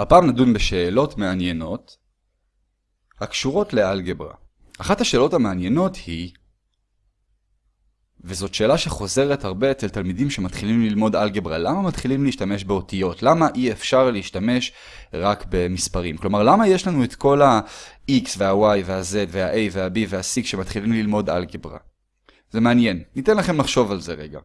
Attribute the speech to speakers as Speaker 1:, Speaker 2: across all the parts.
Speaker 1: הפעם נדון בשאלות מעניינות הקשורות לאלגברה. אחת השאלות המעניינות היא, וזאת שאלה שחוזרת הרבה אצל תלמידים שמתחילים ללמוד אלגברה, למה מתחילים להשתמש באותיות? למה אי אפשר להשתמש רק במספרים? כלומר, למה יש לנו את כל ה-X וה-Y וה-Z וה-A וה-B וה-C כשמתחילים ללמוד אלגברה? זה מעניין, ניתן לכם לחשוב על זה רגע.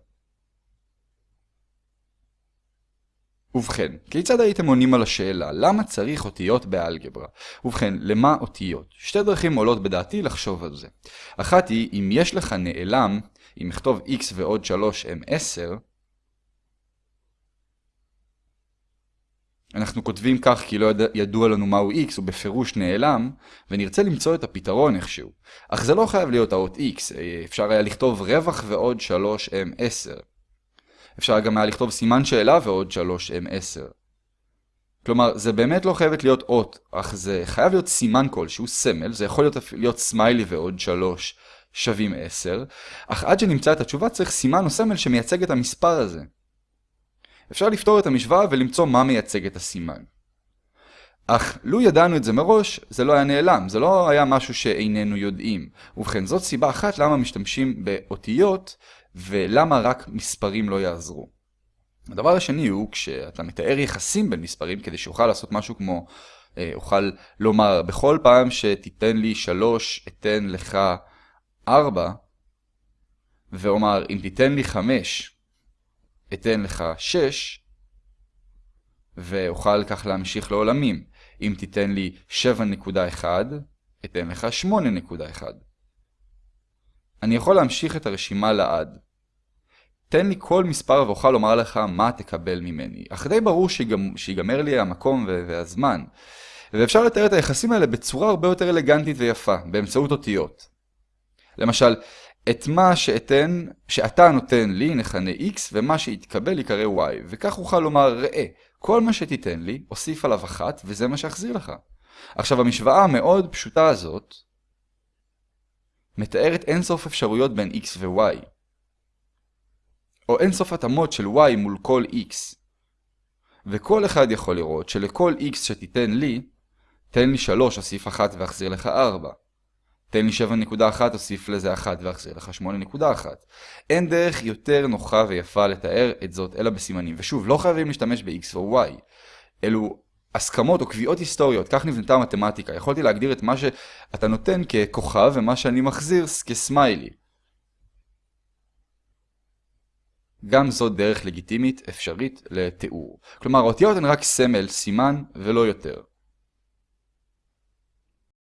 Speaker 1: ובכן, כיצד הייתם עונים על השאלה למה צריך אותיות באלגברה? ובכן, למה אותיות? שתי דרכים עולות בדעתי לחשוב על זה. אחת היא, אם יש לך נעלם, אם נכתוב x ועוד 3 הם 10, אנחנו כותבים כך כי לא ידוע, לנו מהו x, הוא בפירוש נעלם, ונרצה למצוא את הפתרון איכשהו. אך זה לא חייב להיות האות x, אפשר היה לכתוב רווח ועוד 3 הם 10. אפשר גם היה לכתוב סימן שאלה ועוד 3 הם 10. כלומר, זה באמת לא חייבת להיות אות, אך זה חייב להיות סימן כלשהו, סמל, זה יכול להיות, להיות סמיילי ועוד 3 שווים 10, אך עד שנמצא את התשובה צריך סימן או סמל שמייצג את המספר הזה. אפשר לפתור את המשוואה ולמצוא מה מייצג את הסימן. אך לו ידענו את זה מראש, זה לא היה נעלם, זה לא היה משהו שאיננו יודעים. ובכן, זאת סיבה אחת למה משתמשים באותיות ולמה רק מספרים לא יעזרו. הדבר השני הוא כשאתה מתאר יחסים בין מספרים כדי שאוכל לעשות משהו כמו, אה, אוכל לומר בכל פעם שתיתן לי 3 אתן לך 4 ואומר אם תיתן לי 5 אתן לך 6 ואוכל כך להמשיך לעולמים. אם תיתן לי 7.1 אתן לך 8.1. אני יכול להמשיך את הרשימה לעד. תן לי כל מספר ואוכל לומר לך מה תקבל ממני. אך די ברור שיגמ... שיגמר לי המקום והזמן. ואפשר לתאר את היחסים האלה בצורה הרבה יותר אלגנטית ויפה, באמצעות אותיות. למשל, את מה שאתן, שאתה נותן לי נכנה x, ומה שיתקבל יקרא y, וכך אוכל לומר ראה, כל מה שתיתן לי, אוסיף עליו אחת, וזה מה שאחזיר לך. עכשיו, המשוואה המאוד פשוטה הזאת, מתארת אינסוף אפשרויות בין x ו-y. או אינסוף התאמות של y מול כל x. וכל אחד יכול לראות שלכל x שתיתן לי, תן לי 3 אוסיף 1 ואחזיר לך 4. תן לי 7.1 אוסיף לזה 1 ואחזיר לך 8.1. אין דרך יותר נוחה ויפה לתאר את זאת אלא בסימנים. ושוב, לא חייבים להשתמש ב-x או y. אלו הסכמות או קביעות היסטוריות, כך נבנתה המתמטיקה. יכולתי להגדיר את מה שאתה נותן ככוכב ומה שאני מחזיר כסמיילי. גם זו דרך לגיטימית אפשרית לתיאור. כלומר, האותיות הן רק סמל, סימן ולא יותר.